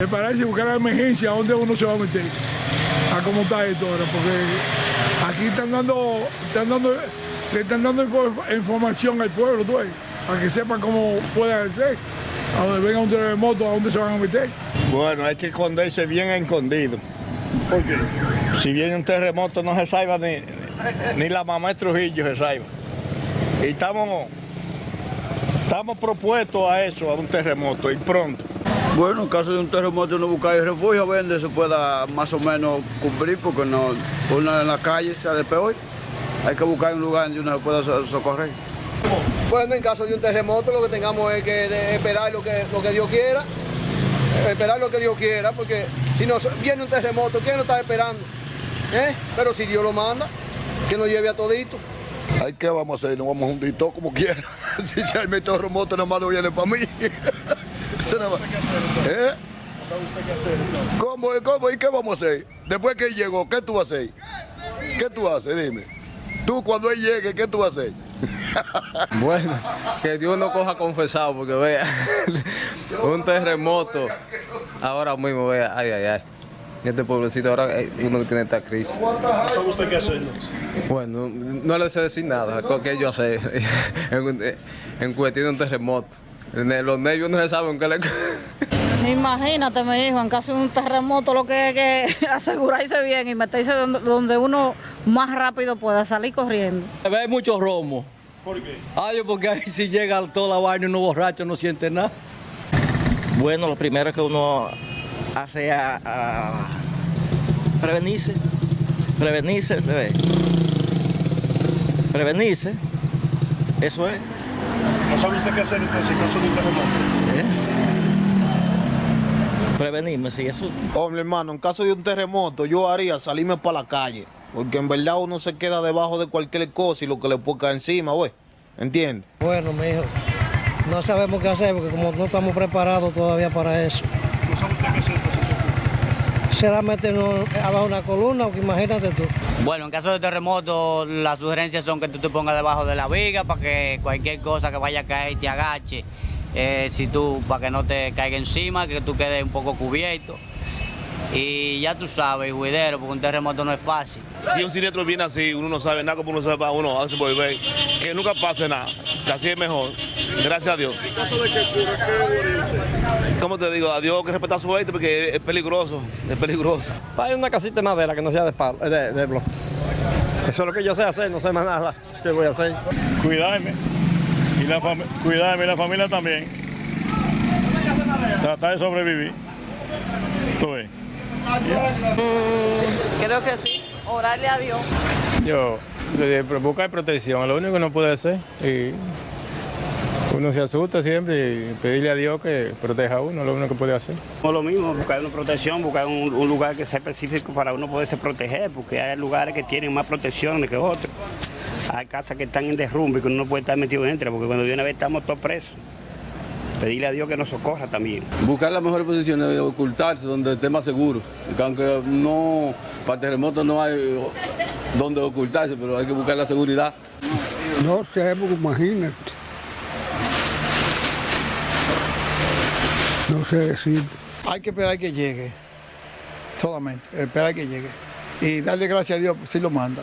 Prepararse y buscar la emergencia, a dónde uno se va a meter, a cómo está esto ahora, porque aquí están dando, están dando, le están dando info- información al pueblo, tú ves, para que sepan cómo puede ser, a donde venga un terremoto, a dónde se van a meter. Bueno, hay que esconderse bien escondido. ¿Por qué? Si viene un terremoto no se salva ni, ni la mamá de Trujillo se salva. Y estamos, estamos propuestos a eso, a un terremoto, y pronto. Bueno, en caso de un terremoto uno busca el refugio, a ver donde se pueda más o menos cubrir, porque no, uno en la calle sale peor. Hay que buscar un lugar donde uno se pueda so- socorrer. Bueno, en caso de un terremoto lo que tengamos es que esperar lo que, lo que Dios quiera, esperar lo que Dios quiera, porque si nos viene un terremoto, ¿quién lo está esperando? ¿Eh? Pero si Dios lo manda, que nos lleve a todito. Ay, ¿qué vamos a hacer? Nos vamos a hundir todo como quiera. si se el terremoto, nada más no viene para mí. Eso nada más. ¿Eh? ¿Cómo, ¿Cómo? ¿Y qué vamos a hacer? Después que él llegó, ¿qué tú vas a hacer? ¿Qué tú haces? Dime. Tú cuando él llegue, ¿qué tú vas a hacer? Bueno, que Dios no coja confesado, porque vea, un terremoto ahora mismo, vea, ay, ay, ay. Este pueblecito ahora eh, uno que tiene esta crisis. ¿Sabe usted qué hacer? Bueno, no le sé decir nada, que yo sé, en, en cuestión de un terremoto. Los nervios no se saben qué le... Imagínate, mi hijo, en caso de un terremoto lo que hay que asegurarse bien y meterse donde, donde uno más rápido pueda salir corriendo. Hay mucho romo. ¿Por qué? Ay, porque ahí si llega toda la vaina y uno borracho no siente nada. Bueno, lo primero que uno hace a, a prevenirse, prevenirse, se ve. prevenirse, eso es. ¿No sabe usted qué hacer entonces en caso de un terremoto? ¿eh? Prevenirme, sí, eso. Hombre, hermano, en caso de un terremoto, yo haría salirme para la calle. Porque en verdad uno se queda debajo de cualquier cosa y lo que le puede caer encima, güey. ¿Entiendes? Bueno, mijo, no sabemos qué hacer porque como no estamos preparados todavía para eso. ¿No sabe usted qué hacer entonces? Será meternos abajo una columna, porque imagínate tú. Bueno, en caso de terremoto, las sugerencias son que tú te pongas debajo de la viga para que cualquier cosa que vaya a caer te agache. Eh, si tú, para que no te caiga encima, que tú quedes un poco cubierto. Y ya tú sabes, juidero, porque un terremoto no es fácil. Si un siniestro viene así, uno no sabe nada como uno sepa, uno hace volver. Que nunca pase nada, que así es mejor. Gracias a Dios. Que. Como te digo, a Dios que respetar su gente porque es peligroso, es peligroso. Hay una casita de madera que no sea de, palo, de, de bloque. Eso es lo que yo sé hacer, no sé más nada. ¿Qué voy a hacer? Cuidarme. Y la cuidarme y la familia también. Tratar de sobrevivir. ¿Tú ves? Creo que sí, orarle a Dios. Yo, buscar protección, lo único que no puede hacer. Y uno se asusta siempre y pedirle a Dios que proteja a uno, es lo único que puede hacer. No lo mismo, buscar una protección, buscar un, un lugar que sea específico para uno poderse proteger, porque hay lugares que tienen más protecciones que otros. Hay casas que están en derrumbe que uno no puede estar metido dentro, porque cuando viene a ver estamos todos presos. Pedirle a Dios que nos socorra también. Buscar la mejor posición de ocultarse donde esté más seguro. Aunque no, para terremotos no hay donde ocultarse, pero hay que buscar la seguridad. No sé, imagínate. No sé decir. Hay que esperar que llegue, solamente, esperar que llegue. Y darle gracias a Dios si lo manda.